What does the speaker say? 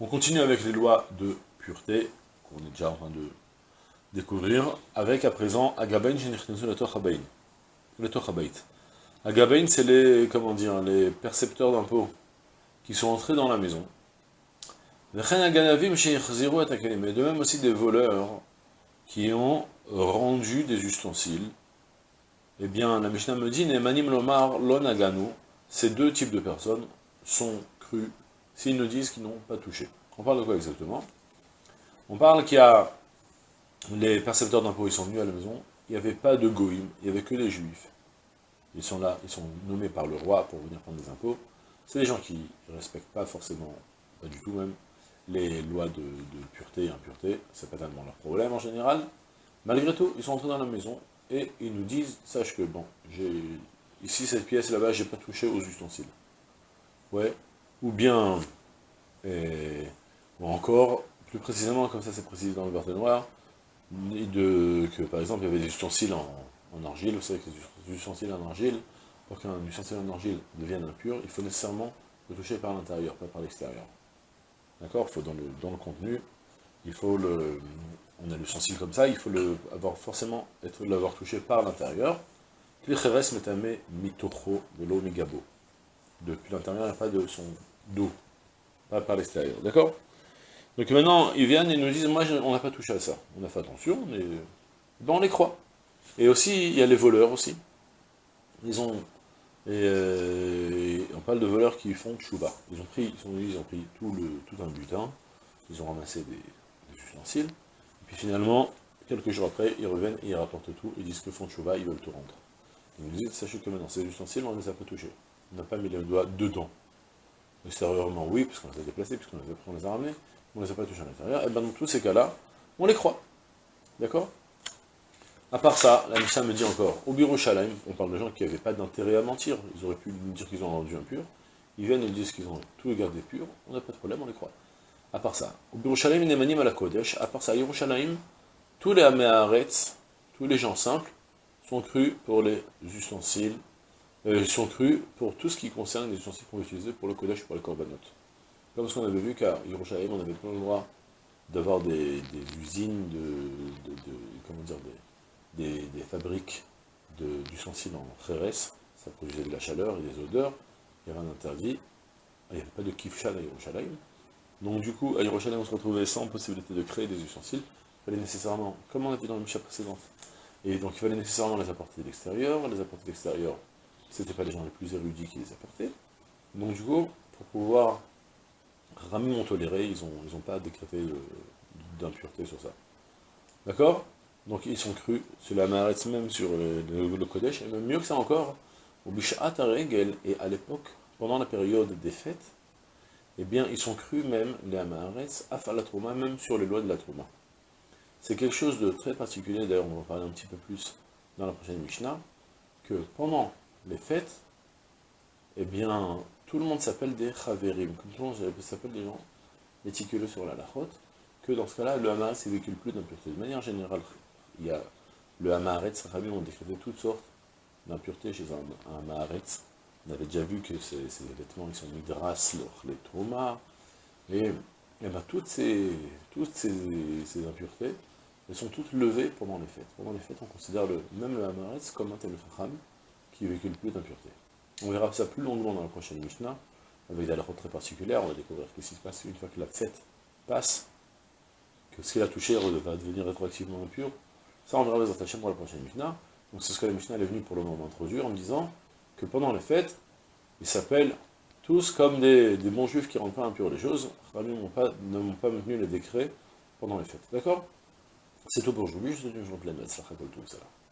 on continue avec les lois de pureté, qu'on est déjà en train de découvrir, avec à présent Agabain. Agabain, c'est les, comment dire, les percepteurs d'impôts qui sont entrés dans la maison. Mais de même aussi des voleurs qui ont rendu des ustensiles. Eh bien, la Mishnah me dit, Nemanim Lomar Lonaganu, ces deux types de personnes sont crus s'ils nous disent qu'ils n'ont pas touché. On parle de quoi exactement? On parle qu'il y a les percepteurs d'impôts, ils sont venus à la maison, il n'y avait pas de goïm, il n'y avait que des juifs. Ils sont là, ils sont nommés par le roi pour venir prendre des impôts. C'est des gens qui ne respectent pas forcément, pas du tout même, les lois de, pureté et impureté, c'est pas tellement leur problème en général. Malgré tout, ils sont entrés dans la maison et ils nous disent, sache que bon, j'ai ici cette pièce là-bas, j'ai pas touché aux ustensiles ouais, ou bien, ou encore, plus précisément, comme ça c'est précisé dans le verset noir, de, que par exemple il y avait des ustensiles en, argile, vous savez que les ustensiles en argile, pour qu'un ustensile en argile devienne impur, il faut nécessairement le toucher par l'intérieur, pas par l'extérieur. D'accord? Il faut dans le, dans le contenu, il faut le, on a l'ustensile comme ça, il faut le, avoir forcément l'avoir touché par l'intérieur. Klicheres metame mitocho velo migabo depuis l'intérieur, a pas de son dos, pas par l'extérieur, d'accord? Donc maintenant, ils viennent et nous disent, moi, on n'a pas touché à ça, on a fait attention, ben, on les croit. Et aussi, il y a les voleurs aussi. Ils ont, et, on parle de voleurs qui font chouba. Ils ont pris, ils ont pris tout, le, tout un butin, ils ont ramassé des, ustensiles, et puis finalement, quelques jours après, ils reviennent et ils rapportent tout, ils disent que font chouba, ils veulent tout rendre. Ils nous disent, sachez que maintenant, ces ustensiles, on ne les a pas touchés on n'a pas mis les doigts dedans. Extérieurement, oui, puisqu'on les a déplacés, puisqu'on les, les a ramenés, on ne les a pas touchés à l'intérieur, et bien dans tous ces cas-là, on les croit. D'accord? À part ça, la Mishnah me dit encore, au bureau on parle de gens qui n'avaient pas d'intérêt à mentir, ils auraient pu nous dire qu'ils ont rendu impur, ils viennent et disent qu'ils ont tout gardé pur, on n'a pas de problème, on les croit. À part ça, au bureau Nemanim à la Kodesh, à part ça, à Yerushalayim, tous les Améharetz, tous les gens simples, sont crus pour les ustensiles euh, sont crus pour tout ce qui concerne les ustensiles qu'on va utiliser pour le Kodesh, pour les Korbanot. Comme ce qu'on avait vu qu'à Yerushalayim, on avait pas le droit d'avoir des, usines, de, comment dire, des, des fabriques d'ustensiles en Kheres, ça produisait de la chaleur et des odeurs, il y avait un interdit, il n'y avait pas de kifshal à Yerushalayim. Donc du coup, à Yerushalayim, on se retrouvait sans possibilité de créer des ustensiles, il fallait nécessairement, comme on a vu dans le Misha précédent, et donc il fallait nécessairement les apporter de l'extérieur, les apporter de l'extérieur c'était pas les gens les plus érudits qui les apportaient. Donc du coup, pour pouvoir ramement tolérer, ils n'ont ils ont pas décrété d'impureté sur ça. D'accord? Donc ils sont crus, cela m'arrête même sur le, le, Kodesh, et même mieux que ça encore, au Bishat Regel, et à l'époque, pendant la période des fêtes, eh bien, ils sont crus même, les Amaharetz, à la Trouma, même sur les lois de la Trouma. C'est quelque chose de très particulier, d'ailleurs on va en parler un petit peu plus dans la prochaine Mishnah, que pendant les fêtes, eh bien, tout le monde s'appelle des chaverim, comme tout le monde s'appelle des gens méticuleux sur la lachote, que dans ce cas-là, le Hamaretz ne véhicule plus d'impureté. De manière générale, il y a le Hamaretz, Rabbi ont décrété toutes sortes d'impuretés chez un, un On avait déjà vu que ces, vêtements, ils sont midras, les traumas, et, et ben, toutes, ces, toutes ces, impuretés, elles sont toutes levées pendant les fêtes. Pendant les fêtes, on considère le, même le Hamaretz comme un tel chacham, qui véhicule plus d'impureté. On verra ça plus longuement dans la prochaine Mishnah, avec des très particulières, on va découvrir ce qui se passe une fois que la fête passe, que ce qu'il a touché va devenir rétroactivement impur. Ça, on verra les attachements dans la prochaine Mishnah. Donc c'est ce que la Mishnah est venue pour le moment introduire, en me disant que pendant les fêtes, ils s'appellent tous comme des, bons juifs qui ne rendent pas impurs les choses, ne m'ont pas, maintenu les décrets pendant les fêtes. D'accord? C'est tout pour aujourd'hui, je vous souhaite une journée pleine